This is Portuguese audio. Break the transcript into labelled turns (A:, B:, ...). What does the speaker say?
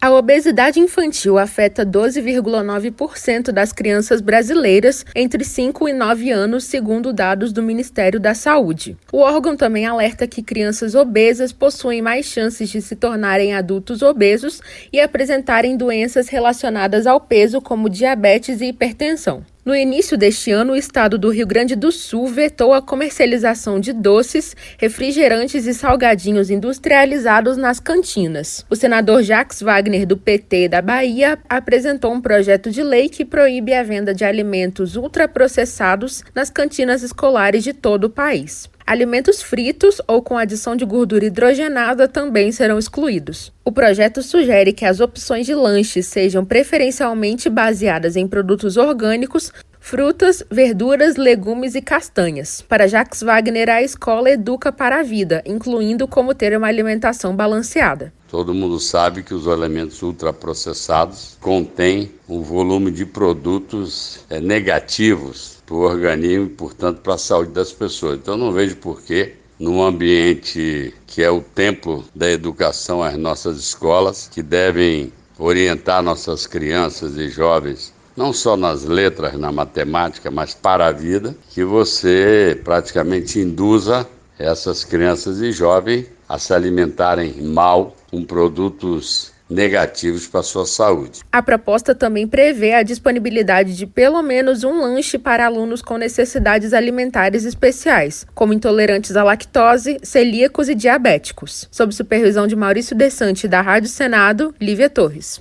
A: A obesidade infantil afeta 12,9% das crianças brasileiras entre 5 e 9 anos, segundo dados do Ministério da Saúde. O órgão também alerta que crianças obesas possuem mais chances de se tornarem adultos obesos e apresentarem doenças relacionadas ao peso, como diabetes e hipertensão. No início deste ano, o estado do Rio Grande do Sul vetou a comercialização de doces, refrigerantes e salgadinhos industrializados nas cantinas. O senador Jacques Wagner, do PT da Bahia, apresentou um projeto de lei que proíbe a venda de alimentos ultraprocessados nas cantinas escolares de todo o país. Alimentos fritos ou com adição de gordura hidrogenada também serão excluídos. O projeto sugere que as opções de lanches sejam preferencialmente baseadas em produtos orgânicos, frutas, verduras, legumes e castanhas. Para Jacques Wagner, a escola educa para a vida, incluindo como ter uma alimentação balanceada.
B: Todo mundo sabe que os alimentos ultraprocessados contêm um volume de produtos é, negativos para o organismo e, portanto, para a saúde das pessoas. Então, não vejo por que, num ambiente que é o templo da educação, as nossas escolas, que devem orientar nossas crianças e jovens não só nas letras, na matemática, mas para a vida, que você praticamente induza essas crianças e jovens a se alimentarem mal com produtos negativos para a sua saúde.
A: A proposta também prevê a disponibilidade de pelo menos um lanche para alunos com necessidades alimentares especiais, como intolerantes à lactose, celíacos e diabéticos. Sob supervisão de Maurício Desante da Rádio Senado, Lívia Torres.